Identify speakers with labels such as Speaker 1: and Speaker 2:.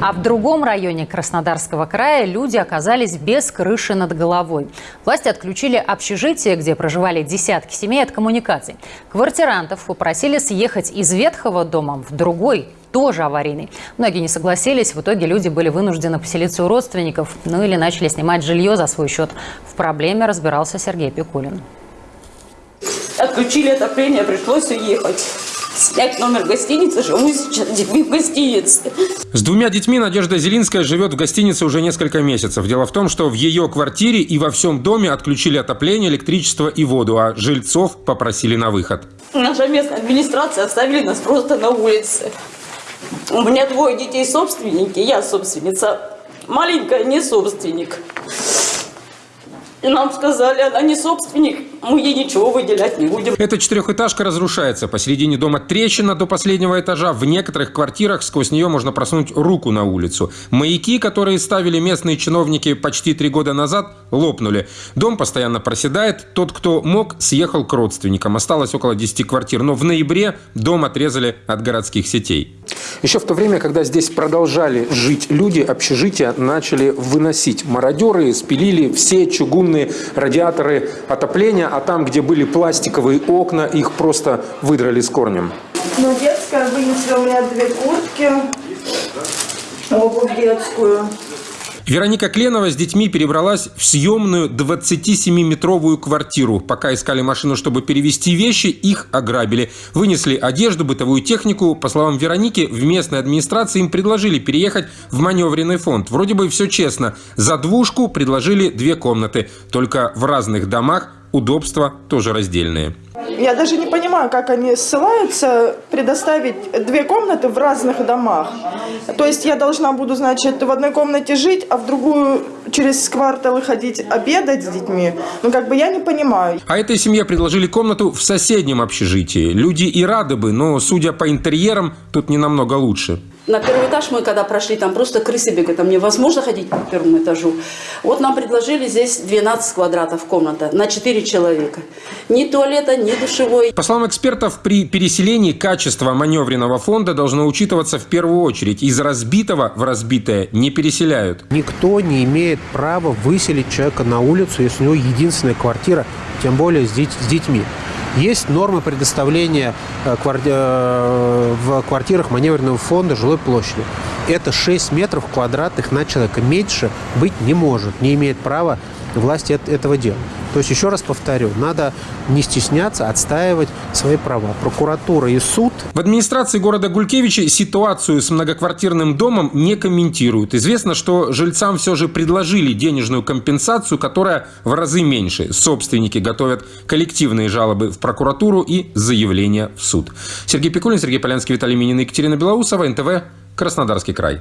Speaker 1: А в другом районе Краснодарского края люди оказались без крыши над головой. Власти отключили общежитие, где проживали десятки семей от коммуникаций. Квартирантов попросили съехать из ветхого дома в другой, тоже аварийный. Многие не согласились. В итоге люди были вынуждены поселиться у родственников, ну или начали снимать жилье за свой счет. В проблеме разбирался Сергей Пикулин.
Speaker 2: Отключили отопление, пришлось уехать снять номер гостиницы, живу сейчас с детьми в гостинице.
Speaker 3: С двумя детьми Надежда Зелинская живет в гостинице уже несколько месяцев. Дело в том, что в ее квартире и во всем доме отключили отопление, электричество и воду, а жильцов попросили на выход.
Speaker 2: Наша местная администрация оставили нас просто на улице. У меня двое детей собственники, я собственница. Маленькая не собственник. И нам сказали, она не собственник, мы ей ничего выделять не будем.
Speaker 3: Эта четырехэтажка разрушается. Посередине дома трещина до последнего этажа. В некоторых квартирах сквозь нее можно просунуть руку на улицу. Маяки, которые ставили местные чиновники почти три года назад, лопнули. Дом постоянно проседает. Тот, кто мог, съехал к родственникам. Осталось около 10 квартир. Но в ноябре дом отрезали от городских сетей. Еще в то время, когда здесь продолжали жить люди, общежития начали выносить. Мародеры спилили все чугунные радиаторы отопления, а там, где были пластиковые окна, их просто выдрали с корнем.
Speaker 4: Ну, детская вынесли у меня две куртки, обувь детскую.
Speaker 3: Вероника Кленова с детьми перебралась в съемную 27-метровую квартиру. Пока искали машину, чтобы перевести вещи, их ограбили. Вынесли одежду, бытовую технику. По словам Вероники, в местной администрации им предложили переехать в маневренный фонд. Вроде бы все честно. За двушку предложили две комнаты. Только в разных домах удобства тоже раздельные.
Speaker 4: Я даже не понимаю, как они ссылаются предоставить две комнаты в разных домах. То есть я должна буду, значит, в одной комнате жить, а в другую через кварталы ходить обедать с детьми. Ну, как бы я не понимаю.
Speaker 3: А этой семье предложили комнату в соседнем общежитии. Люди и рады бы, но, судя по интерьерам, тут не намного лучше.
Speaker 2: На первый этаж мы когда прошли, там просто крысы бегают, там невозможно ходить по первому этажу. Вот нам предложили здесь 12 квадратов комната на 4 человека. Ни туалета, ни душевой.
Speaker 3: По словам экспертов, при переселении качество маневренного фонда должно учитываться в первую очередь. Из разбитого в разбитое не переселяют.
Speaker 5: Никто не имеет права выселить человека на улицу, если у него единственная квартира, тем более с детьми. Есть нормы предоставления э, э, в квартирах маневренного фонда жилой площади. Это 6 метров квадратных на человека. Меньше быть не может, не имеет права власти этого делать. То есть, еще раз повторю, надо не стесняться отстаивать свои права. Прокуратура и суд.
Speaker 3: В администрации города Гулькевичи ситуацию с многоквартирным домом не комментируют. Известно, что жильцам все же предложили денежную компенсацию, которая в разы меньше. Собственники готовят коллективные жалобы в прокуратуру и заявления в суд. Сергей Пикулин, Сергей Полянский, Виталий Минин, Екатерина Белоусова, НТВ, Краснодарский край.